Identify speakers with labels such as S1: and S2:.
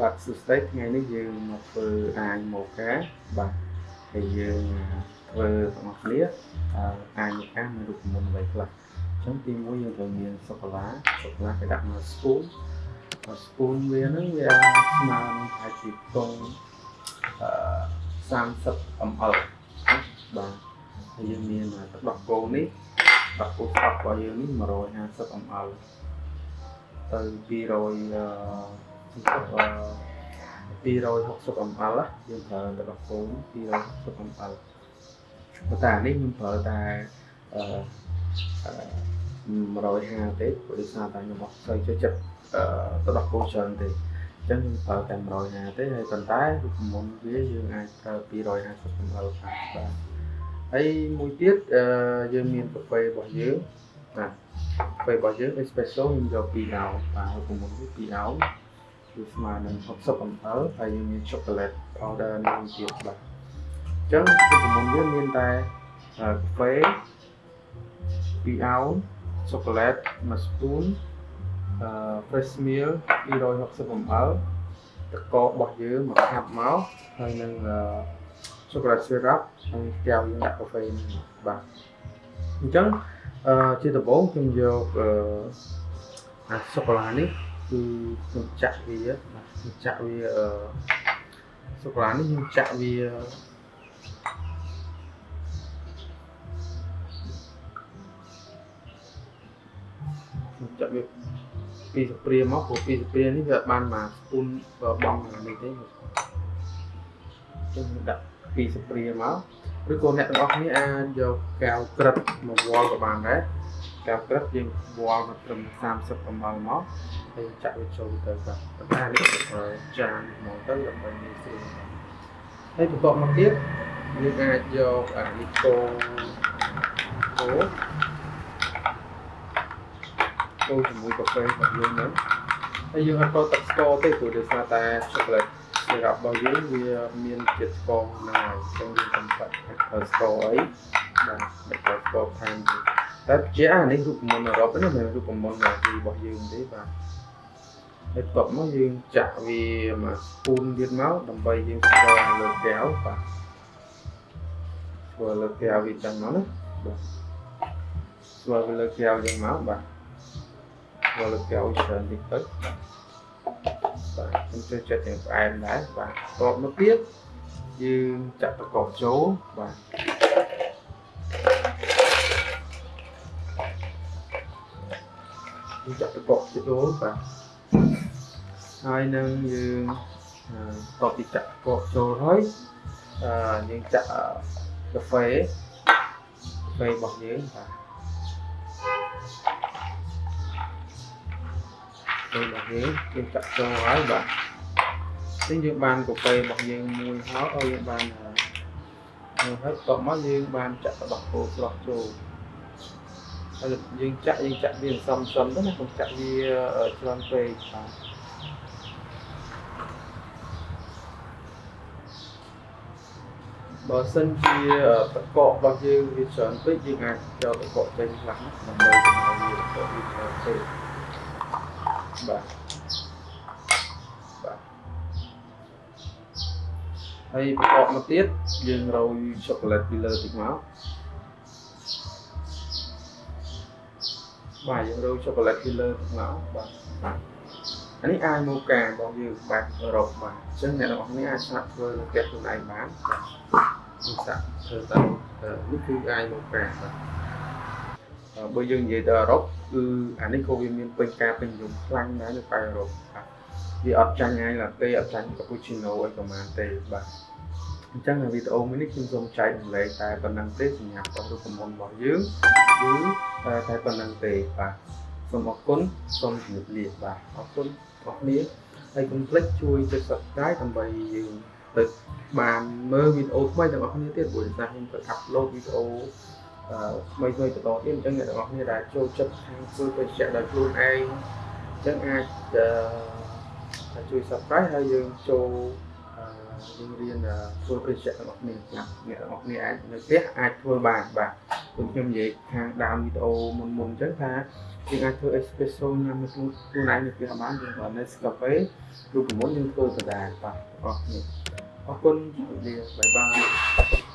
S1: បាទសួស្តីថ្ងៃនេះយើងមកធ្វើអាយម៉ូកាបាទហើយយើងធ្វើទាំងអស់គ្នាអឺអាយម៉ូកាមានរូបមន្តអ្វីខ្លះអញ្ចឹងទីមួយយើងត្រូវមានសូកូឡាសូកូឡាគេដាក់មក spoon ហើយ spoon វាហ្នឹងវាស្មើនឹងប្រហែលជាកងអឺ30 ml បាទហើយយើងមានទឹកដោះគោនេះដោះគោស្អប់របស់យើងនេះ150 ml ទៅ200 អឺ260 ml យើងប្រើទឹកដោះគោ260 ml ប៉ុន្តែអានេះខ្ញុំប្រើតែអឺ150ទេព្រោះដោយសារតែខ្ញុំអត់សូវចូលចិត្តអឺទឹកដោះគោច្រើនទេអញ្ចឹងខ្ញុំប្រើតែ150ទេហើយប៉ុន្តែរូបមន្តវាយើងអាចប្រើ250 ml បានបាទហើយមួយទៀតអឺយើងមានកាហ្វេរបស់យើងបាទកាហ្វេរបស់យើង espresso ខ្ញុំយក2អោបាទរូបមន្តវា2អោ គឺស្មើនឹង60 ml ហើយយើងមាន chocolate powder មួយទៀតបាទអញ្ចឹងរូបមន្តវាមានតែកាហ្វេ2អោ chocolate 1 spoon អឺ fresh milk 260 ml ទឹកកករបស់យើងមកខាប់មកហើយនឹង chocolate syrup ហើយកែវយើងដាក់កាហ្វេនេះបាទអញ្ចឹងអឺជាដំបូងខ្ញុំយកអឺអាសូកូឡានេះ គឺខ្ញុំចាក់វាបាទខ្ញុំចាក់វាអឺសូកូឡានេះខ្ញុំចាក់វាខ្ញុំចាក់វាពីស្ព្រាមកព្រោះពីស្ព្រានេះវាបានមកស្ពូនបងនេះទេខ្ញុំដាក់ពីស្ព្រាមកឬក៏អ្នកទាំងអស់គ្នាអាចយកកែវក្រឹបមកវល់ក៏បានដែរ កែវក្រឹបយើងវល់មកត្រឹម30 ml មកហើយចាក់វាចូលទៅបាទប៉ុន្តែនេះចានមកទៅដើម្បីងាយស្រួលហើយបន្ទាប់មកទៀតយើងអាចយកអានេះកូកូកូជាមួយកាហ្វេរបស់យើងហ្នឹងហើយយើងអត់ចូលទឹកស្ករទេព្រោះដោយសារតែ chocolate សម្រាប់របស់យើងវាមានជាតិស្ករហ្នឹងហើយអញ្ចឹងយើងកំបាត់ស្ករអីបាទមិនត្រូវស្ករថែមទេតែ ជាអានេះរូបមន្តអឺរ៉ុបនេះមិនរូបមន្តរបស់យើងទេបាទហើយបន្ទាប់មកយើងចាក់វាមកស្ពូនទៀតមកដើម្បីយើងស្គាល់លើកែវបាទស្គាល់លើកែវវាចឹងមកណាបាទស្គាល់លើកែវចឹងមកបាទស្គាល់លើកែវច្រើនតិចទៅបាទបាទខ្ញុំចូលចិត្តទាំងផ្អែមដែរបាទតបមកទៀតយើងចាក់ប្រកបចូលបាទ យើងចាក់ប្រកបចូលបាទហើយនឹងយើងតបពីចាក់ប្រកបចូលហើយអឺយើងចាក់កាហ្វេកាហ្វេរបស់យើងបាទពេលរបស់យើងយើងចាក់ចូលហើយបាទអញ្ចឹងយើងបានកាហ្វេរបស់យើងមួយហើយឲ្យយើងបានហើយហើយតបមកយើងបានចាក់របស់គោស្រស់ចូល ហើយយើងចាក់យើងចាក់វាសំសំទៅណាកុំចាក់វាច្រើនពេកបាទបើសិនជាតកករបស់យើងវាច្រើនពេកយើងអាចយកតកកចេញខ្លះដើម្បីកុំឲ្យវាតកកវាច្រើនពេកបាទបាទហើយបន្ទាប់មកទៀតយើងរោយឈូកូឡេតពីលើតិចមក បាទយើងរោយឈូកូឡេតពីលើតិចមកបាទបាទអានេះអាយម៉ូការបស់យើងបែបអឺរ៉ុបបាទអញ្ចឹងអ្នកនរគ្នាអាចស្នាក់ធ្វើនៅផ្ទះខ្លួនឯងបានបាទសាក់ធ្វើតាមនេះគឺអាយម៉ូកាបាទបើយើងនិយាយទៅអឺរ៉ុបគឺអានេះក៏វាមានពេញការពេញនិយមខ្លាំងដែរនៅប៉ែអឺរ៉ុបបាទវាអត់ចាញ់អាយឡាតេអត់ចាញ់កាពូឈីណូអីប្រហែលទេបាទ អញ្ចឹងនៅវីដេអូមួយនេះខ្ញុំសូមចែករំលែកតែប៉ុណ្្នឹងទេសម្រាប់រូបមន្តរបស់យើងគឺតែតែប៉ុណ្្នឹងទេបាទសូមអរគុណសូមជម្រាបលាបាទអរគុណបងប្អូនហើយកុំភ្លេចជួយចុច Subscribe ដើម្បីយើងទៅបានមើលវីដេអូថ្មីទាំងអស់គ្នាទៀតព្រោះដោយសារខ្ញុំទៅអាប់ឡូតវីដេអូថ្មីថ្មីបន្តទៀតអញ្ចឹងអ្នកទាំងអស់គ្នាដែលចូលចិត្តខាងធ្វើបច្ចេកដោយខ្លួនឯងអញ្ចឹងអាចជួយ subscribe ហើយយើងចូល យើងរៀនធ្វើបេសករបស់គ្នាណាអ្នករបស់គ្នាអាចនៅផ្ទះអាចធ្វើបានបាទដូចខ្ញុំនិយាយខាងដើមវីដេអូមុនមុនអញ្ចឹងថាយើងអាចធ្វើ espresso ញ៉ាំខ្លួនខ្លួនឯងនៅផ្ទះបានយើងគ្រាន់តែ Nescafe ឬប្រមុនយើងធ្វើដដែលបាទអរគុណអរគុណជម្រាបលាបាយបាយ